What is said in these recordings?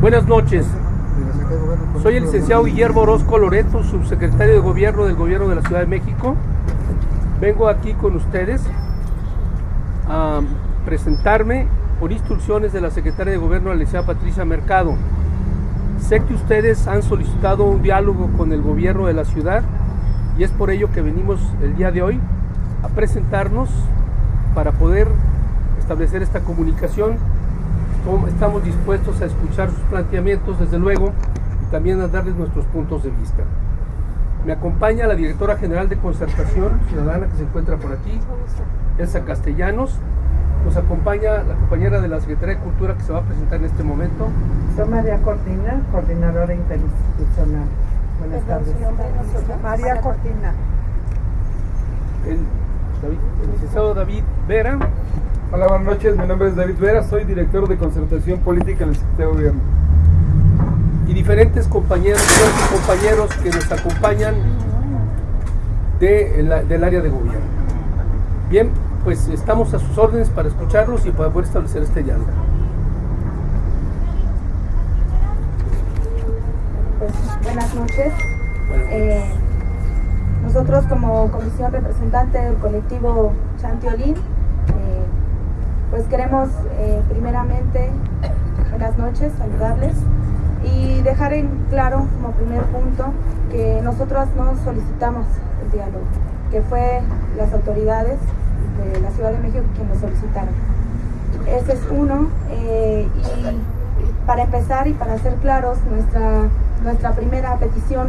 Buenas noches. Soy el licenciado Guillermo Orozco Loreto, subsecretario de Gobierno del Gobierno de la Ciudad de México. Vengo aquí con ustedes a presentarme por instrucciones de la secretaria de Gobierno, la licenciada Patricia Mercado. Sé que ustedes han solicitado un diálogo con el gobierno de la ciudad y es por ello que venimos el día de hoy a presentarnos para poder establecer esta comunicación. Estamos dispuestos a escuchar sus planteamientos, desde luego, y también a darles nuestros puntos de vista. Me acompaña la directora general de Concertación Ciudadana que se encuentra por aquí, Elsa Castellanos. Nos acompaña la compañera de la Secretaría de Cultura que se va a presentar en este momento. Soy María Cortina, coordinadora interinstitucional. Buenas tardes. María Cortina. El, el licenciado David Vera. Hola, buenas noches. Mi nombre es David Vera, soy director de concertación política en el Secretario de Gobierno. Y diferentes compañeros y compañeros que nos acompañan de, la, del área de gobierno. Bien, pues estamos a sus órdenes para escucharlos y para poder establecer este diálogo. Pues, buenas noches. Eh, nosotros como comisión representante del colectivo Chantiolín, eh, pues queremos eh, primeramente, buenas noches, saludarles y dejar en claro como primer punto que nosotros no solicitamos el diálogo, que fue las autoridades de la Ciudad de México quienes lo solicitaron. Ese es uno. y para empezar y para ser claros, nuestra, nuestra primera petición,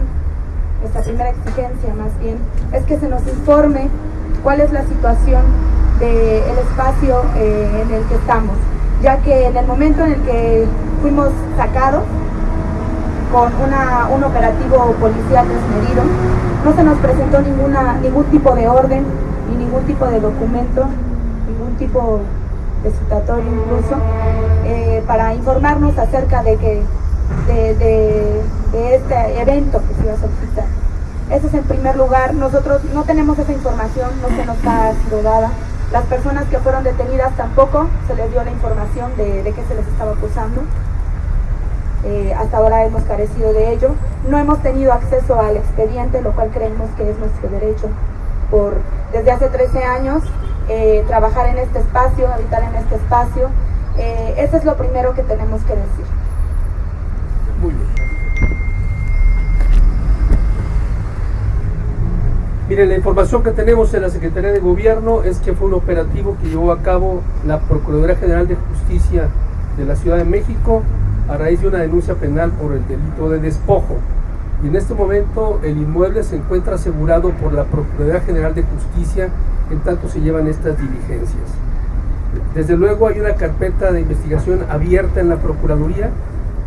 nuestra primera exigencia más bien, es que se nos informe cuál es la situación del espacio eh, en el que estamos, ya que en el momento en el que fuimos sacados con una, un operativo policial desmedido, no se nos presentó ninguna, ningún tipo de orden, ni ningún tipo de documento, ningún tipo de citatorio incluso, eh, para informarnos acerca de, que, de, este evento que se iba a solicitar. Eso es en primer lugar, nosotros no tenemos esa información, no se nos ha sido dada. Las personas que fueron detenidas tampoco se les dio la información de, de qué se les estaba acusando. Eh, hasta ahora hemos carecido de ello. No hemos tenido acceso al expediente, lo cual creemos que es nuestro derecho. Por, desde hace 13 años, eh, trabajar en este espacio, habitar en este espacio. Eh, eso es lo primero que tenemos que decir. Muy bien. Mire, la información que tenemos en la Secretaría de Gobierno es que fue un operativo que llevó a cabo la Procuraduría General de Justicia de la Ciudad de México a raíz de una denuncia penal por el delito de despojo. Y en este momento el inmueble se encuentra asegurado por la Procuraduría General de Justicia en tanto se llevan estas diligencias. Desde luego hay una carpeta de investigación abierta en la Procuraduría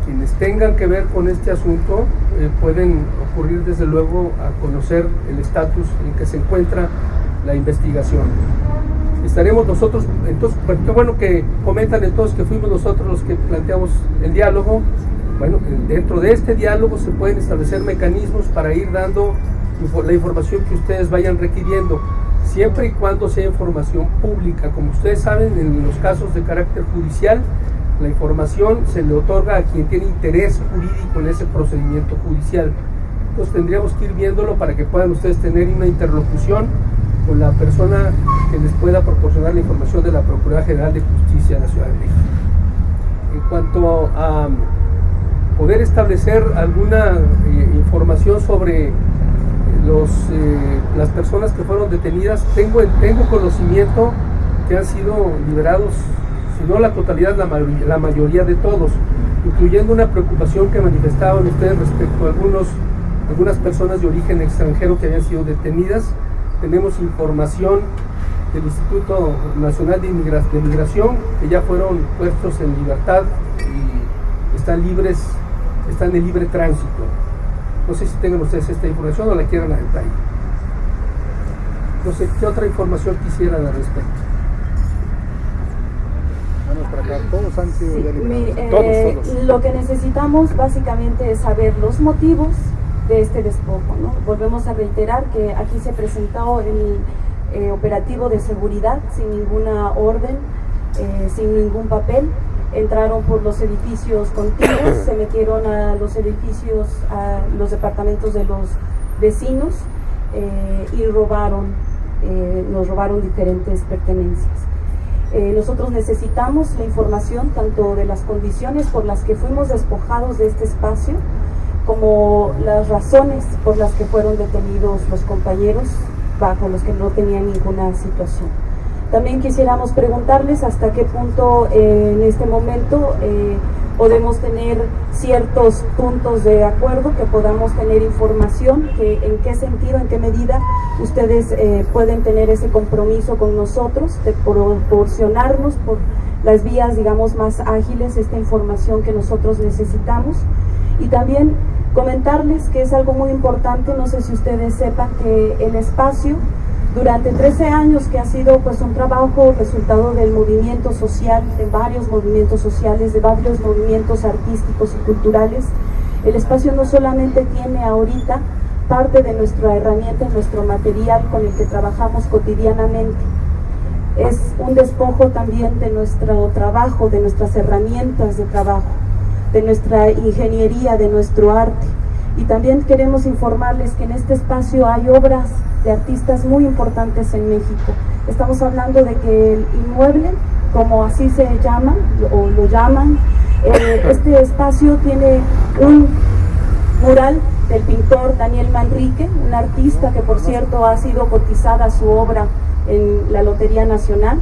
quienes tengan que ver con este asunto eh, pueden ocurrir desde luego a conocer el estatus en que se encuentra la investigación. Estaremos nosotros, entonces, pues, qué bueno que comentan entonces que fuimos nosotros los que planteamos el diálogo. Bueno, dentro de este diálogo se pueden establecer mecanismos para ir dando la información que ustedes vayan requiriendo, siempre y cuando sea información pública. Como ustedes saben, en los casos de carácter judicial, la información se le otorga a quien tiene interés jurídico en ese procedimiento judicial. Entonces tendríamos que ir viéndolo para que puedan ustedes tener una interlocución con la persona que les pueda proporcionar la información de la Procuraduría General de Justicia de la Ciudad de México. En cuanto a poder establecer alguna eh, información sobre los, eh, las personas que fueron detenidas, tengo, tengo conocimiento que han sido liberados no la totalidad, la mayoría, la mayoría de todos, incluyendo una preocupación que manifestaban ustedes respecto a algunos, algunas personas de origen extranjero que habían sido detenidas. Tenemos información del Instituto Nacional de, Migración que ya fueron puestos en libertad y están libres, están en libre tránsito. No sé si tengan ustedes esta información o la quieran a detalle. No sé qué otra información quisieran al respecto. Todos han sido eh, Lo que necesitamos básicamente es saber los motivos de este despojo. ¿no? Volvemos a reiterar que aquí se presentó el eh, operativo de seguridad sin ninguna orden, eh, sin ningún papel. entraron por los edificios contiguos, se metieron a los edificios, a los departamentos de los vecinos eh, y robaron, nos robaron diferentes pertenencias. Eh, nosotros necesitamos la información tanto de las condiciones por las que fuimos despojados de este espacio, como las razones por las que fueron detenidos los compañeros bajo los que no tenían ninguna situación. También quisiéramos preguntarles hasta qué punto eh, en este momento eh, podemos tener ciertos puntos de acuerdo, que podamos tener información, que en qué sentido, en qué medida ustedes eh, pueden tener ese compromiso con nosotros de proporcionarnos por las vías, digamos, más ágiles esta información que nosotros necesitamos. Y también comentarles que es algo muy importante, no sé si ustedes sepan que el espacio durante 13 años que ha sido pues un trabajo resultado del movimiento social, de varios movimientos sociales, de varios movimientos artísticos y culturales, el espacio no solamente tiene ahorita parte de nuestra herramienta, nuestro material con el que trabajamos cotidianamente, es un despojo también de nuestro trabajo, de nuestras herramientas de trabajo, de nuestra ingeniería, de nuestro arte. Y también queremos informarles que en este espacio hay obras de artistas muy importantes en México. Estamos hablando de que el inmueble, como así se llama o lo llaman, eh, este espacio tiene un mural del pintor Daniel Manrique, un artista que por cierto ha sido cotizada su obra en la Lotería Nacional.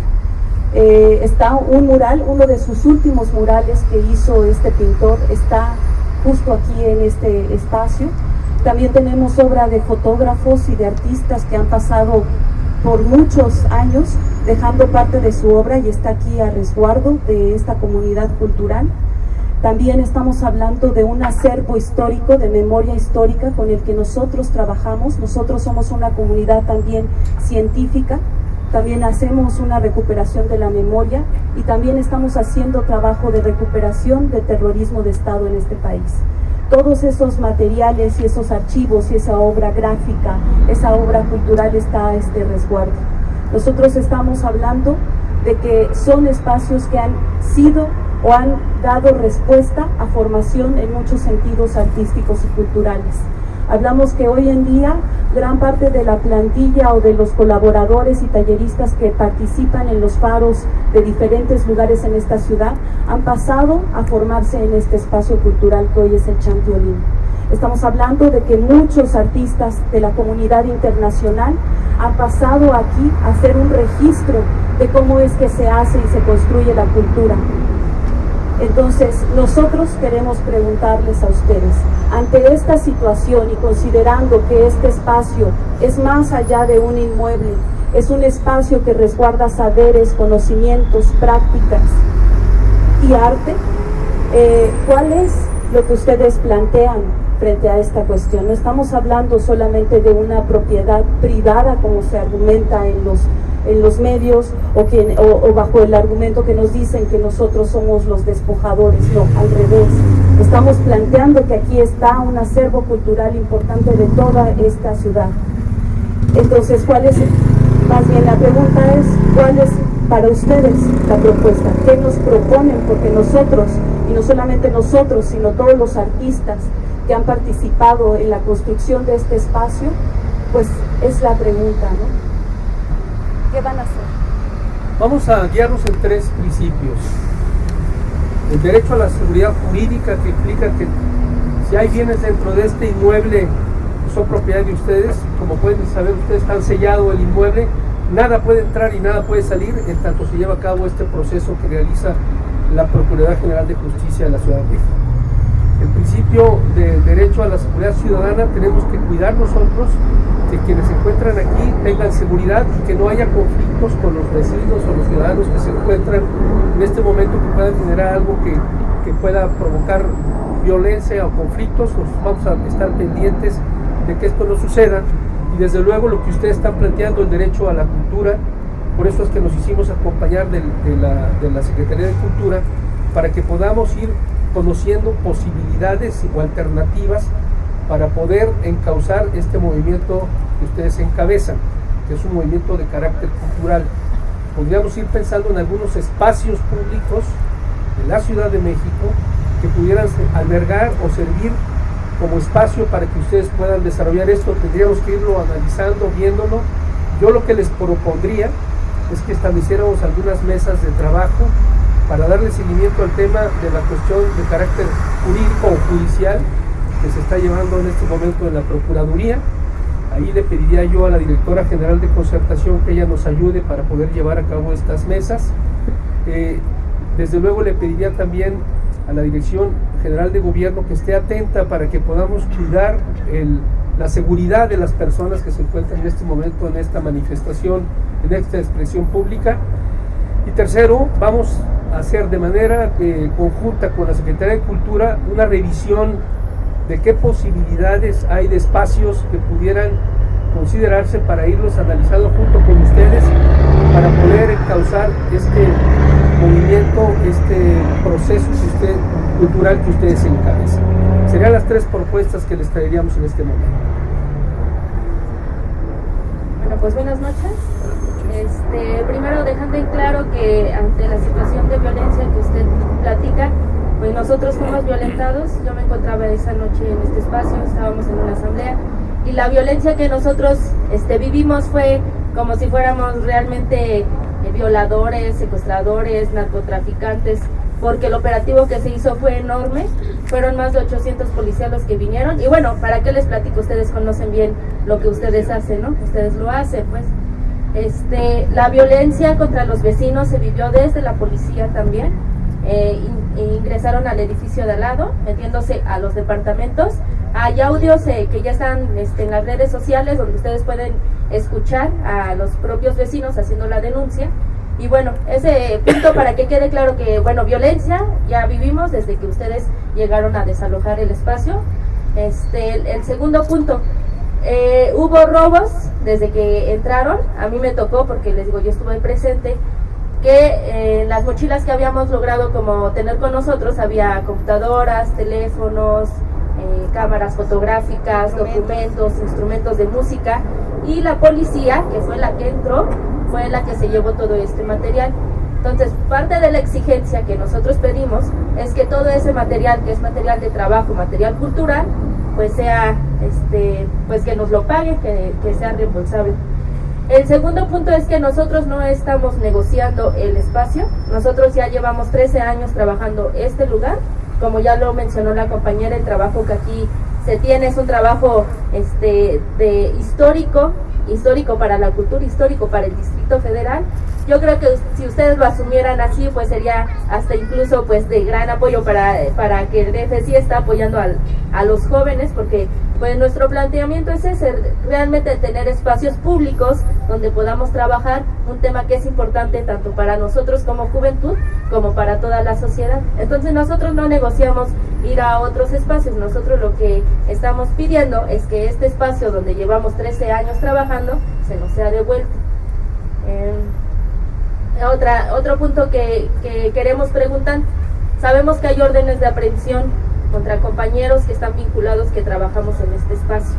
Eh, está un mural, uno de sus últimos murales que hizo este pintor, está justo aquí en este espacio. También tenemos obra de fotógrafos y de artistas que han pasado por muchos años dejando parte de su obra y está aquí a resguardo de esta comunidad cultural. También estamos hablando de un acervo histórico, de memoria histórica con el que nosotros trabajamos. Nosotros somos una comunidad también científica, también hacemos una recuperación de la memoria y también estamos haciendo trabajo de recuperación de terrorismo de Estado en este país todos esos materiales y esos archivos y esa obra gráfica, esa obra cultural está a este resguardo. Nosotros estamos hablando de que son espacios que han sido o han dado respuesta a formación en muchos sentidos artísticos y culturales. Hablamos que hoy en día gran parte de la plantilla o de los colaboradores y talleristas que participan en los faros de diferentes lugares en esta ciudad han pasado a formarse en este espacio cultural que hoy es el Chantiolín. Estamos hablando de que muchos artistas de la comunidad internacional han pasado aquí a hacer un registro de cómo es que se hace y se construye la cultura. Entonces, nosotros queremos preguntarles a ustedes, ante esta situación y considerando que este espacio es más allá de un inmueble, es un espacio que resguarda saberes, conocimientos, prácticas y arte, eh, ¿cuál es lo que ustedes plantean frente a esta cuestión? No estamos hablando solamente de una propiedad privada como se argumenta en los en los medios o, que, o, bajo el argumento que nos dicen que nosotros somos los despojadores, no, al revés. Estamos planteando que aquí está un acervo cultural importante de toda esta ciudad. Entonces, ¿cuál es, más bien la pregunta es, cuál es para ustedes la propuesta? ¿Qué nos proponen? Porque nosotros, y no solamente nosotros, sino todos los artistas que han participado en la construcción de este espacio, pues es la pregunta, ¿no? ¿Qué van a hacer? Vamos a guiarnos en tres principios. El derecho a la seguridad jurídica que implica que si hay bienes dentro de este inmueble que son propiedad de ustedes, como pueden saber ustedes han sellado el inmueble, nada puede entrar y nada puede salir en tanto se lleva a cabo este proceso que realiza la Procuraduría General de Justicia de la Ciudad de México. El principio del derecho a la seguridad ciudadana tenemos que cuidar nosotros que quienes se encuentran aquí tengan seguridad y que no haya conflictos con los vecinos o los ciudadanos que se encuentran en este momento que puedan generar algo que, que pueda provocar violencia o conflictos, pues vamos a estar pendientes de que esto no suceda. Y desde luego lo que ustedes están planteando, el derecho a la cultura, por eso es que nos hicimos acompañar de, la, de la Secretaría de Cultura para que podamos ir conociendo posibilidades o alternativas para poder encauzar este movimiento que ustedes encabezan, que es un movimiento de carácter cultural. Podríamos ir pensando en algunos espacios públicos de la Ciudad de México que pudieran albergar o servir como espacio para que ustedes puedan desarrollar esto. Tendríamos que irlo analizando, viéndolo. Yo lo que les propondría es que estableciéramos algunas mesas de trabajo para darle seguimiento al tema de la cuestión de carácter jurídico o judicial que se está llevando en este momento en la Procuraduría. Ahí le pediría yo a la directora general de concertación que ella nos ayude para poder llevar a cabo estas mesas. Eh, desde luego le pediría también a la Dirección General de Gobierno que esté atenta para que podamos cuidar la seguridad de las personas que se encuentran en este momento en esta manifestación, en esta expresión pública. Y tercero, vamos a hacer de manera eh, conjunta con la Secretaría de Cultura una revisión de qué posibilidades hay de espacios que pudieran considerarse para irlos analizando junto con ustedes para poder causar este movimiento, este proceso cultural que ustedes encabezan. Serían las tres propuestas que les traeríamos en este momento. Bueno, pues buenas noches. Este, primero dejando en claro que ante la situación de violencia que usted platica, pues nosotros fuimos violentados. Yo me encontraba esa noche en este espacio, estábamos en una asamblea y la violencia que nosotros este, vivimos fue como si fuéramos realmente eh, violadores, secuestradores, narcotraficantes, porque el operativo que se hizo fue enorme, fueron más de 800 policías los que vinieron, y bueno, ¿para qué les platico? Ustedes conocen bien lo que ustedes hacen, ¿no? Ustedes lo hacen, pues. Este, la violencia contra los vecinos se vivió desde la policía también, eh, ingresaron al edificio de al lado, metiéndose a los departamentos. Hay audios eh, que ya están este, en las redes sociales donde ustedes pueden escuchar a los propios vecinos haciendo la denuncia. Y bueno, ese punto para que quede claro que, bueno, violencia ya vivimos desde que ustedes llegaron a desalojar el espacio. Este, el, segundo punto, eh, hubo robos desde que entraron, a mí me tocó porque les digo, yo estuve presente, que en las mochilas que habíamos logrado como tener con nosotros había computadoras, teléfonos, eh, cámaras fotográficas, documentos, instrumentos de música y la policía, que fue la que entró, fue la que se llevó todo este material. Entonces, parte de la exigencia que nosotros pedimos es que todo ese material, que es material de trabajo, material cultural, pues sea, este, pues que nos lo pague, que, que sea reembolsable. El segundo punto es que nosotros no estamos negociando el espacio, nosotros ya llevamos 13 años trabajando este lugar, como ya lo mencionó la compañera, el trabajo que aquí se tiene es un trabajo este, de histórico, histórico para la cultura, histórico para el Distrito Federal. Yo creo que si ustedes lo asumieran así, pues sería hasta incluso pues de gran apoyo para, para que el DFC está apoyando al, a los jóvenes, porque pues nuestro planteamiento es ese, realmente tener espacios públicos donde podamos trabajar un tema que es importante tanto para nosotros como juventud como para toda la sociedad. Entonces nosotros no negociamos ir a otros espacios, nosotros lo que estamos pidiendo es que este espacio donde llevamos 13 años trabajando se nos sea devuelto. Eh, otra, otro punto que, que queremos preguntar, sabemos que hay órdenes de aprehensión contra compañeros que están vinculados que trabajamos en este espacio.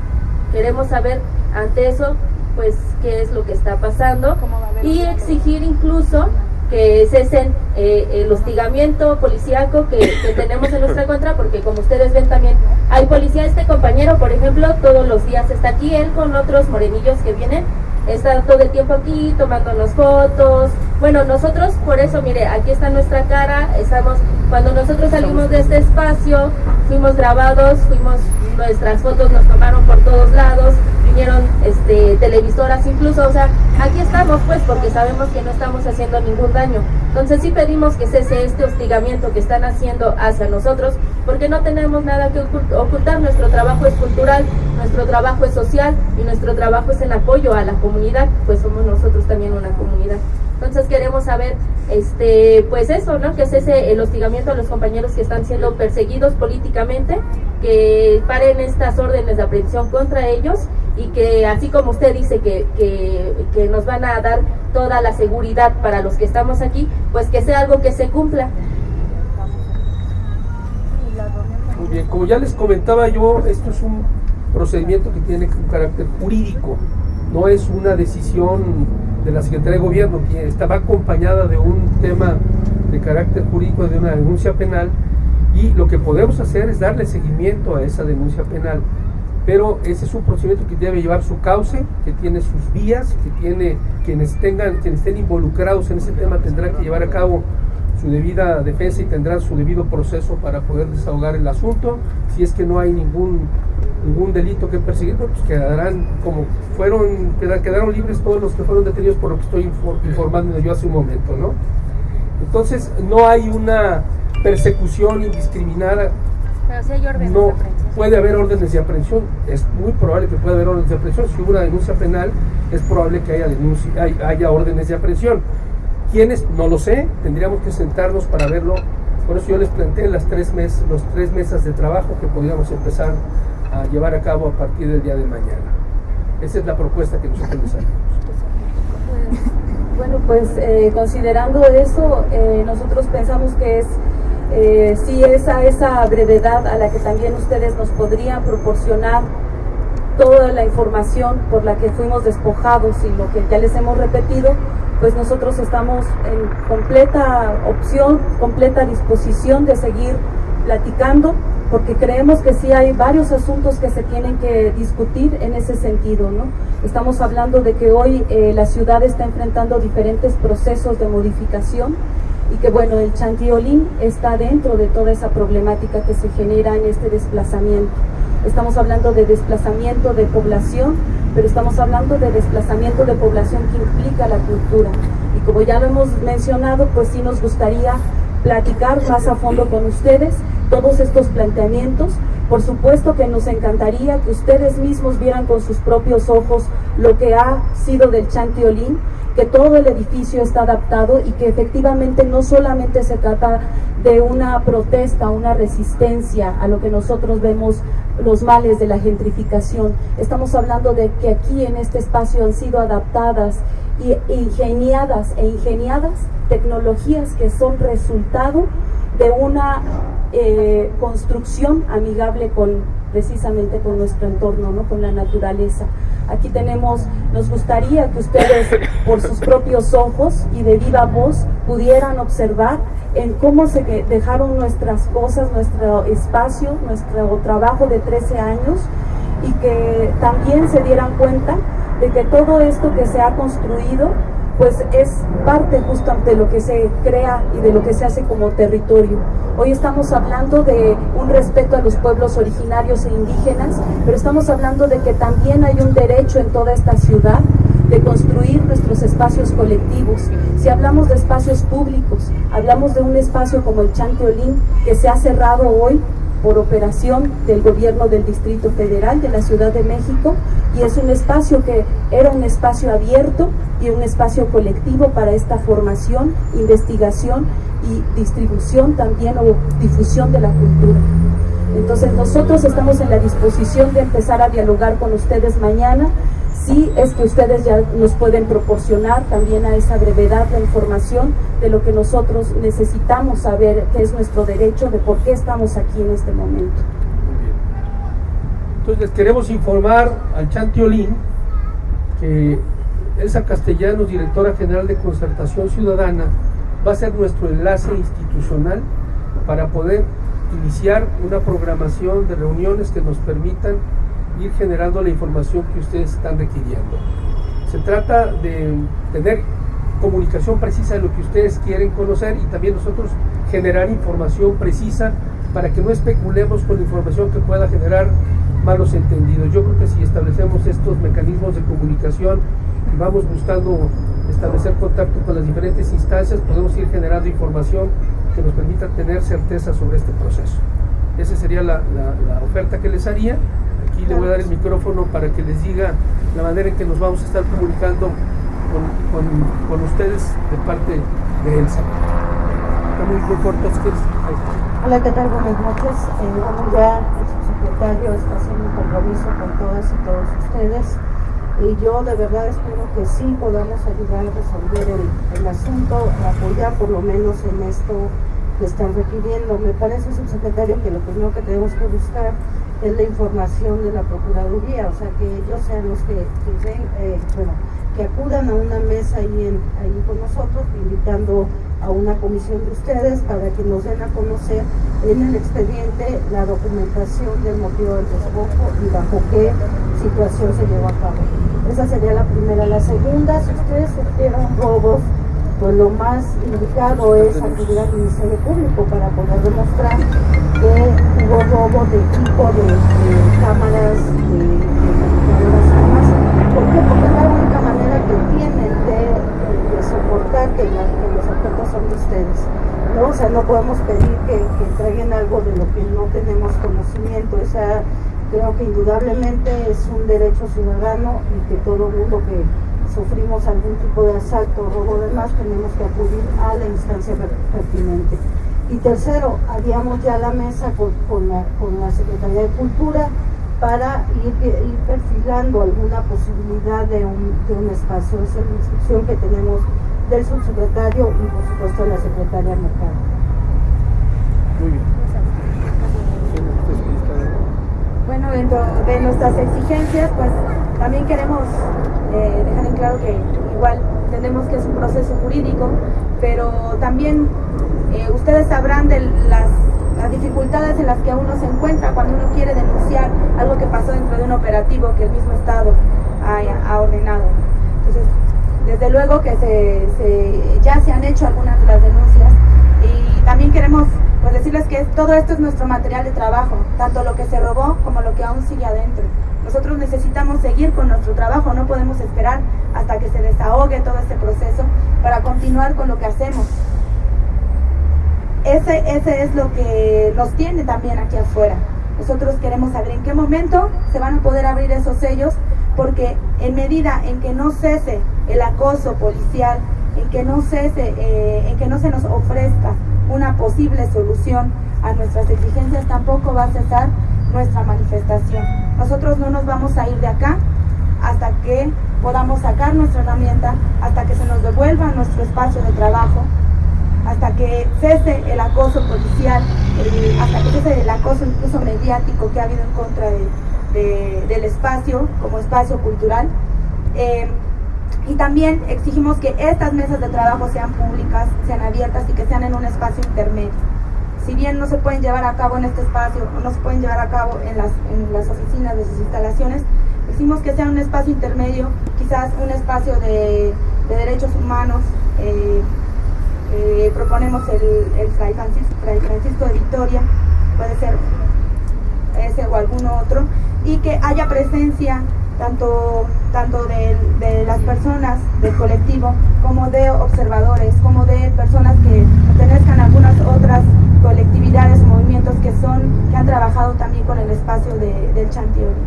Queremos saber ante eso, pues, qué es lo que está pasando y exigir incluso que cesen eh, el hostigamiento policíaco que, que, tenemos en nuestra contra, porque como ustedes ven también hay policía, este compañero, por ejemplo, todos los días está aquí, él con otros morenillos que vienen está todo el tiempo aquí tomándonos fotos. Bueno, nosotros por eso, mire, aquí está nuestra cara, estamos, cuando nosotros salimos de este espacio, fuimos grabados, fuimos, nuestras fotos nos tomaron por todos lados, vinieron este, televisoras incluso, o sea, aquí estamos pues porque sabemos que no estamos haciendo ningún daño. Entonces sí pedimos que cese este hostigamiento que están haciendo hacia nosotros porque no tenemos nada que ocultar, nuestro trabajo es cultural, nuestro trabajo es social y nuestro trabajo es en apoyo a la comunidad, pues somos nosotros también una comunidad. Entonces queremos saber, este, pues eso, ¿no? Que cese el hostigamiento a los compañeros que están siendo perseguidos políticamente, que paren estas órdenes de aprehensión contra ellos y que así como usted dice que, que, nos van a dar toda la seguridad para los que estamos aquí, pues que sea algo que se cumpla. Muy bien, como ya les comentaba yo, esto es un procedimiento que tiene un carácter jurídico, no es una decisión de la Secretaría de Gobierno, que estaba acompañada de un tema de carácter jurídico de una denuncia penal y lo que podemos hacer es darle seguimiento a esa denuncia penal. Pero ese es un procedimiento que debe llevar su cauce, que tiene sus vías, que tiene quienes tengan, quienes estén involucrados en ese tema tendrán que llevar a cabo su debida defensa y tendrán su debido proceso para poder desahogar el asunto. Si es que no hay ningún ningún delito que perseguir, pues quedarán como fueron, quedaron libres todos los que fueron detenidos por lo que estoy informando yo hace un momento, ¿no? Entonces no hay una persecución indiscriminada. Pero si hay órdenes no. Puede haber órdenes de aprehensión, es muy probable que pueda haber órdenes de aprehensión. Si hubo una denuncia penal, es probable que haya, denuncia, haya órdenes de aprehensión. ¿Quiénes? No lo sé, tendríamos que sentarnos para verlo. Por eso yo les planteé las tres mes, los tres mesas de trabajo que podríamos empezar a llevar a cabo a partir del día de mañana. Esa es la propuesta que nosotros les hacemos. Bueno, pues eh, considerando eso, eh, nosotros pensamos que es eh, sí esa, esa brevedad a la que también ustedes nos podrían proporcionar toda la información por la que fuimos despojados y lo que ya les hemos repetido, pues nosotros estamos en completa opción, completa disposición de seguir platicando, porque creemos que sí hay varios asuntos que se tienen que discutir en ese sentido. ¿no? Estamos hablando de que hoy eh, la ciudad está enfrentando diferentes procesos de modificación y que bueno, el chantiolín está dentro de toda esa problemática que se genera en este desplazamiento. Estamos hablando de desplazamiento de población, pero estamos hablando de desplazamiento de población que implica la cultura. Y como ya lo hemos mencionado, pues sí nos gustaría platicar más a fondo con ustedes todos estos planteamientos. Por supuesto que nos encantaría que ustedes mismos vieran con sus propios ojos lo que ha sido del Chantiolín, que todo el edificio está adaptado y que efectivamente no solamente se trata de una protesta, una resistencia a lo que nosotros vemos los males de la gentrificación. Estamos hablando de que aquí en este espacio han sido adaptadas y ingeniadas e ingeniadas tecnologías que son resultado de una eh, construcción amigable con precisamente con nuestro entorno, ¿no? con la naturaleza. Aquí tenemos, nos gustaría que ustedes por sus propios ojos y de viva voz pudieran observar en cómo se dejaron nuestras cosas, nuestro espacio, nuestro trabajo de 13 años y que también se dieran cuenta de que todo esto que se ha construido pues es parte justo de lo que se crea y de lo que se hace como territorio. Hoy estamos hablando de un respeto a los pueblos originarios e indígenas, pero estamos hablando de que también hay un derecho en toda esta ciudad de construir nuestros espacios colectivos. Si hablamos de espacios públicos, hablamos de un espacio como el Chanteolín que se ha cerrado hoy por operación del gobierno del Distrito Federal de la Ciudad de México y es un espacio que era un espacio abierto y un espacio colectivo para esta formación, investigación y distribución también o difusión de la cultura. Entonces nosotros estamos en la disposición de empezar a dialogar con ustedes mañana sí es que ustedes ya nos pueden proporcionar también a esa brevedad la información de lo que nosotros necesitamos saber, que es nuestro derecho, de por qué estamos aquí en este momento. Entonces les queremos informar al Chantiolín que Elsa Castellanos, directora general de Concertación Ciudadana, va a ser nuestro enlace institucional para poder iniciar una programación de reuniones que nos permitan ir generando la información que ustedes están requiriendo. Se trata de tener comunicación precisa de lo que ustedes quieren conocer y también nosotros generar información precisa para que no especulemos con información que pueda generar malos entendidos. Yo creo que si establecemos estos mecanismos de comunicación y vamos buscando establecer contacto con las diferentes instancias, podemos ir generando información que nos permita tener certeza sobre este proceso. Esa sería la, la oferta que les haría y le voy a dar el micrófono para que les diga la manera en que nos vamos a estar comunicando con, con, ustedes de parte de Elsa. Está muy, muy corto, Hola, ¿qué tal? Buenas noches. Eh, bueno, ya el subsecretario está haciendo un compromiso con todas y todos ustedes y yo de verdad espero que sí podamos ayudar a resolver el, el asunto, apoyar por lo menos en esto que están requiriendo. Me parece, subsecretario, que lo primero que tenemos que buscar es la información de la Procuraduría, o sea, que ellos sean los que, que, eh, que acudan a una mesa ahí, ahí con nosotros, invitando a una comisión de ustedes para que nos den a conocer en el expediente la documentación del motivo del despojo y bajo qué situación se llevó a cabo. Esa sería la primera. La segunda, si ustedes sufrieron robos, pues lo más indicado es acudir al Ministerio Público para poder demostrar que hubo robo de equipo de, cámaras, de, de armas. ¿Por qué? Porque es la única manera que tienen de soportar que, los objetos son de ustedes. ¿no? O sea, no podemos pedir que, que, entreguen algo de lo que no tenemos conocimiento. O sea, creo que indudablemente es un derecho ciudadano y que todo mundo que sufrimos algún tipo de asalto o robo de más tenemos que acudir a la instancia pertinente. Y tercero, haríamos ya la mesa con, con, la, con la Secretaría de Cultura para ir, perfilando alguna posibilidad de un, de un espacio. Esa es la instrucción que tenemos del subsecretario y por supuesto de la secretaria Mercado. Muy bien. Bueno, dentro de nuestras exigencias, pues también queremos eh, dejar en claro que igual entendemos que es un proceso jurídico, pero también eh, ustedes sabrán de las dificultades en las que uno se encuentra cuando uno quiere denunciar algo que pasó dentro de un operativo que el mismo Estado ha, ordenado. Entonces, desde luego que se, ya se han hecho algunas de las denuncias y también queremos pues, decirles que todo esto es nuestro material de trabajo, tanto lo que se robó como lo que aún sigue adentro. Nosotros necesitamos seguir con nuestro trabajo, no podemos esperar hasta que se desahogue todo este proceso para continuar con lo que hacemos ese, ese es lo que nos tiene también aquí afuera. Nosotros queremos saber en qué momento se van a poder abrir esos sellos, porque en medida en que no cese el acoso policial, en que no cese, eh, en que no se nos ofrezca una posible solución a nuestras exigencias, tampoco va a cesar nuestra manifestación. Nosotros no nos vamos a ir de acá hasta que podamos sacar nuestra herramienta, hasta que se nos devuelva nuestro espacio de trabajo, hasta que cese el acoso policial, eh, hasta que cese el acoso incluso mediático que ha habido en contra del espacio como espacio cultural. Eh, y también exigimos que estas mesas de trabajo sean públicas, sean abiertas y que sean en un espacio intermedio. Si bien no se pueden llevar a cabo en este espacio o no se pueden llevar a cabo en las, en las oficinas de sus instalaciones, exigimos que sea un espacio intermedio, quizás un espacio de, de derechos humanos, eh, eh, proponemos el, el Fray, Francisco, de Victoria, puede ser ese o algún otro, y que haya presencia tanto, tanto de, las personas del colectivo como de observadores, como de personas que pertenezcan a algunas otras colectividades movimientos que son, que han trabajado también con el espacio de, del Chantiori.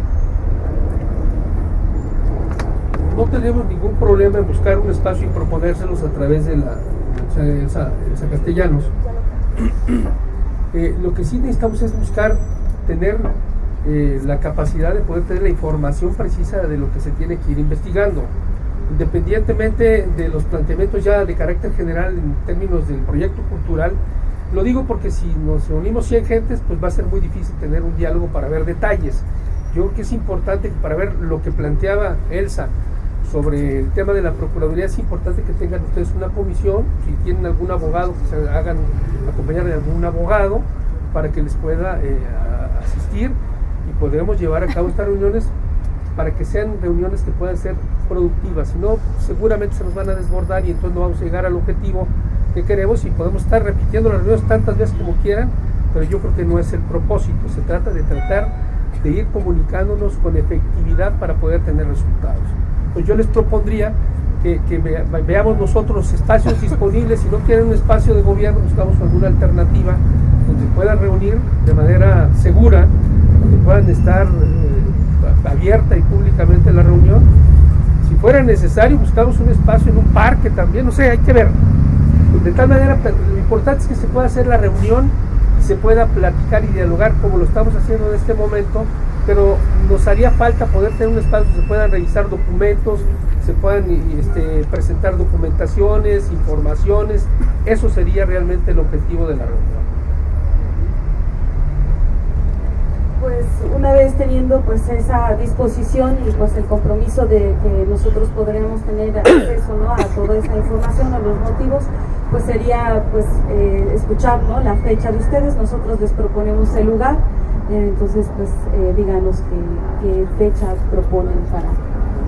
No tenemos ningún problema en buscar un espacio y proponérselos a través de la Elsa, Castellanos. Eh, lo que sí necesitamos es buscar tener eh, la capacidad de poder tener la información precisa de lo que se tiene que ir investigando. Independientemente de los planteamientos ya de carácter general en términos del proyecto cultural, lo digo porque si nos reunimos 100 gentes, pues va a ser muy difícil tener un diálogo para ver detalles. Yo creo que es importante para ver lo que planteaba Elsa, sobre el tema de la Procuraduría es importante que tengan ustedes una comisión, si tienen algún abogado, que se hagan acompañar de algún abogado para que les pueda eh, asistir y podremos llevar a cabo estas reuniones para que sean reuniones que puedan ser productivas, si no seguramente se nos van a desbordar y entonces no vamos a llegar al objetivo que queremos y podemos estar repitiendo las reuniones tantas veces como quieran, pero yo creo que no es el propósito, se trata de tratar de ir comunicándonos con efectividad para poder tener resultados pues yo les propondría que, veamos nosotros los espacios disponibles. Si no quieren un espacio de gobierno, buscamos alguna alternativa donde puedan reunir de manera segura, donde puedan estar eh, abierta y públicamente la reunión. Si fuera necesario, buscamos un espacio en un parque también, no sé, hay que ver. De tal manera, lo importante es que se pueda hacer la reunión y se pueda platicar y dialogar como lo estamos haciendo en este momento pero nos haría falta poder tener un espacio donde se puedan revisar documentos, se puedan este, presentar documentaciones, informaciones. Eso sería realmente el objetivo de la reunión. Pues una vez teniendo pues esa disposición y pues el compromiso de que nosotros podremos tener acceso ¿no? a toda esa información, a los motivos, pues sería pues eh, escuchar ¿no? la fecha de ustedes, nosotros les proponemos el lugar, eh, entonces pues eh, díganos qué, fecha proponen para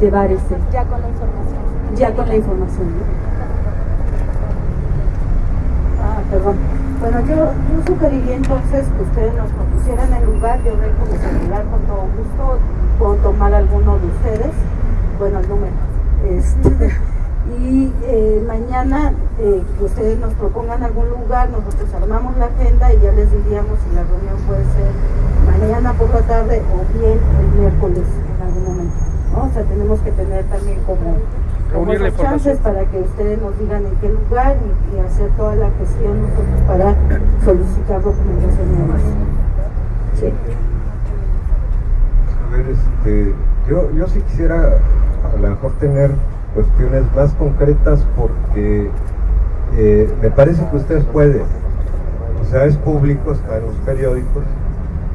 llevar ese. Ya con la información. Ya con la información. Ah, perdón. Bueno, yo, yo sugeriría entonces que ustedes nos propusieran el lugar, yo vengo a celular con todo gusto, puedo tomar alguno de ustedes, bueno, el número. Este, y eh, mañana eh, que ustedes nos propongan algún lugar, nosotros armamos la agenda y ya les diríamos si la reunión puede ser mañana por la tarde o bien el miércoles en algún momento. O sea, tenemos que tener también como reunir la chances para que ustedes nos digan en qué lugar y, hacer toda la gestión nosotros para solicitar documentación y demás. Sí. A ver, este, yo, yo sí quisiera a lo mejor tener cuestiones más concretas porque eh, me parece que ustedes pueden, o sea, es público, está en los periódicos,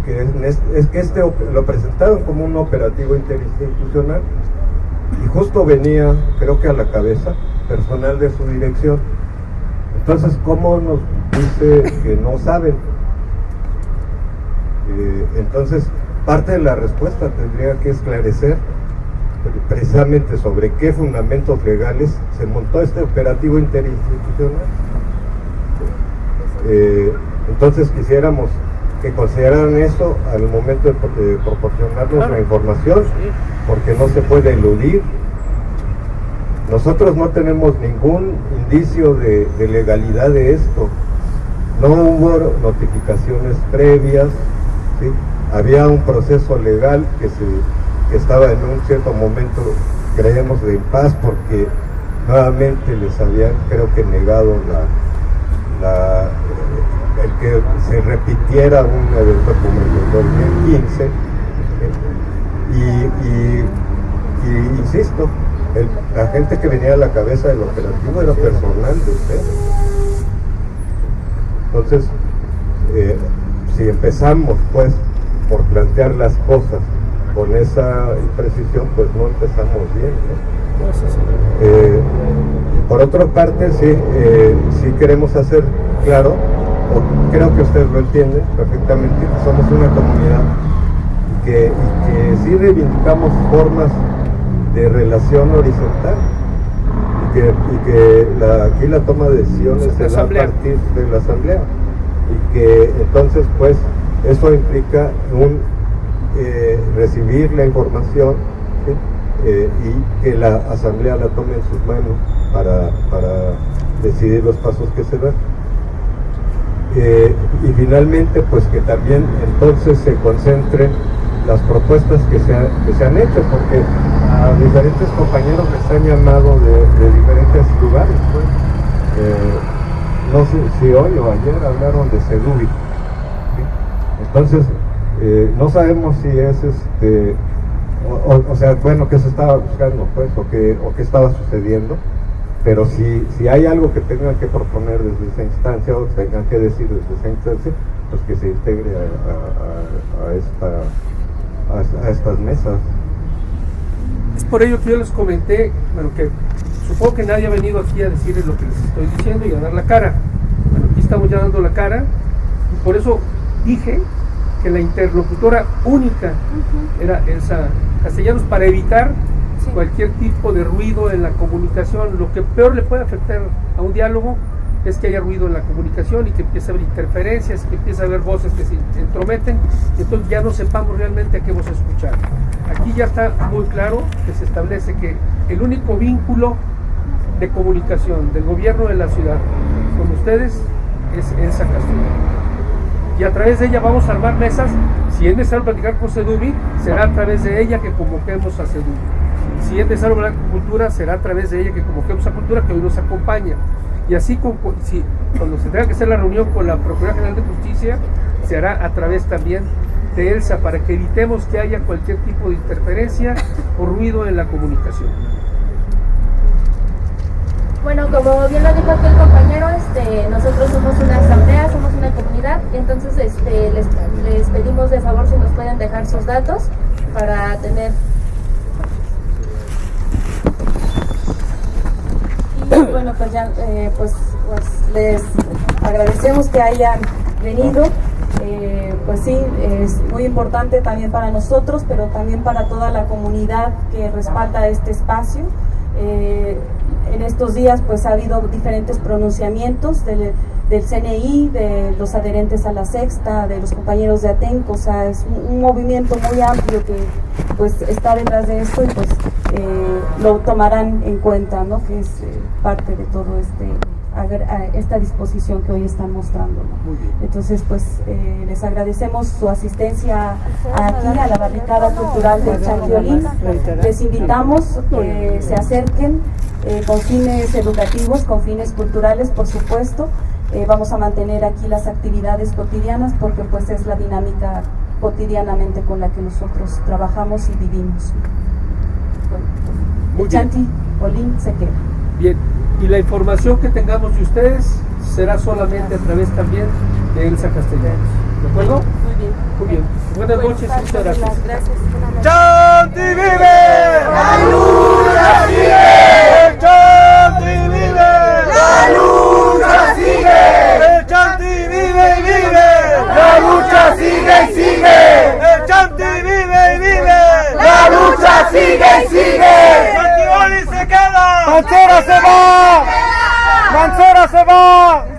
que es, que este lo presentaron como un operativo interinstitucional y justo venía, creo que a la cabeza, personal de su dirección. Entonces, ¿cómo nos dice que no saben? Eh, entonces, parte de la respuesta tendría que esclarecer precisamente sobre qué fundamentos legales se montó este operativo interinstitucional. Eh, entonces quisiéramos que consideraran eso al momento de, proporcionarnos la información, porque no se puede eludir. Nosotros no tenemos ningún indicio de, legalidad de esto. No hubo notificaciones previas, había un proceso legal que, se, estaba en un cierto momento, creemos, de paz porque nuevamente les habían, creo que, negado la el que se repitiera un evento como el 2015 y, insisto, la gente que venía a la cabeza del operativo era personal de usted. Entonces, eh, si empezamos pues por plantear las cosas con esa imprecisión, pues no empezamos bien. Eh, por otra parte, sí, eh, sí queremos hacer claro creo que ustedes lo entienden perfectamente, que somos una comunidad y que, sí reivindicamos formas de relación horizontal y que, aquí la toma de decisiones es a partir de la asamblea y que entonces pues eso implica un eh, recibir la información eh, y que la asamblea la tome en sus manos para, para decidir los pasos que se dan. Eh, y finalmente pues que también entonces se concentren las propuestas que se, que se han hecho porque a diferentes compañeros les han llamado de, diferentes lugares pues. no sé si hoy o ayer hablaron de Sedubi entonces eh, no sabemos si es este o, sea bueno que se estaba buscando pues o que, o qué estaba sucediendo pero si, si hay algo que tengan que proponer desde esa instancia o tengan que decir desde esa instancia, pues que se integre a, esta, a, estas mesas. Es por ello que yo les comenté, bueno, que supongo que nadie ha venido aquí a decirles lo que les estoy diciendo y a dar la cara. Bueno, aquí estamos ya dando la cara y por eso dije que la interlocutora única era Elsa Castellanos para evitar cualquier tipo de ruido en la comunicación. Lo que peor le puede afectar a un diálogo es que haya ruido en la comunicación y que empiece a haber interferencias, que empiece a haber voces que se entrometen, y entonces ya no sepamos realmente a qué a escuchar. Aquí ya está muy claro que se establece que el único vínculo de comunicación del gobierno de la ciudad con ustedes es Elsa Castillo. Y a través de ella vamos a armar mesas. Si es necesario platicar con Sedubi, será a través de ella que convoquemos a Sedubi si es necesario hablar con cultura, será a través de ella que convoquemos a cultura que hoy nos acompaña. Y así, cuando se tenga que hacer la reunión con la Procuraduría General de Justicia, se hará a través también de ELSA para que evitemos que haya cualquier tipo de interferencia o ruido en la comunicación. Como bien lo dijo aquí el compañero, este, nosotros somos una asamblea, somos una comunidad, entonces este, les, les pedimos de favor si nos pueden dejar sus datos para tener. Y bueno pues ya eh, pues, pues, les agradecemos que hayan venido. Eh, pues sí es muy importante también para nosotros pero también para toda la comunidad que respalda este espacio. Eh, en estos días pues ha habido diferentes pronunciamientos del, del, CNI, de los adherentes a la sexta, de los compañeros de Atenco, o sea, es un, un movimiento muy amplio que pues está detrás de esto y pues eh, lo tomarán en cuenta, ¿no? que es eh, parte de todo este esta disposición que hoy están mostrando. ¿no? Entonces, pues eh, les agradecemos su asistencia aquí a la barricada cultural de Chantiolín. Les invitamos que se acerquen eh, con fines educativos, con fines culturales, por supuesto. Eh, vamos a mantener aquí las actividades cotidianas porque pues es la dinámica cotidianamente con la que nosotros trabajamos y vivimos. Bueno, Chanti Olín se queda. Bien, y la información que tengamos de ustedes será solamente a través también de Elsa Castellanos. ¿De acuerdo? Muy bien. Muy bien. Buenas noches y muchas gracias. Gracias. ¡Chanti vive! ¡La luna lucha sigue! ¡El Chanti vive y vive! ¡La lucha sigue y sigue! ¡El Chanti vive y vive! ¡La lucha sigue y sigue! ¡Santiboli se queda! ¡Mancera se va! ¡Mancera se va!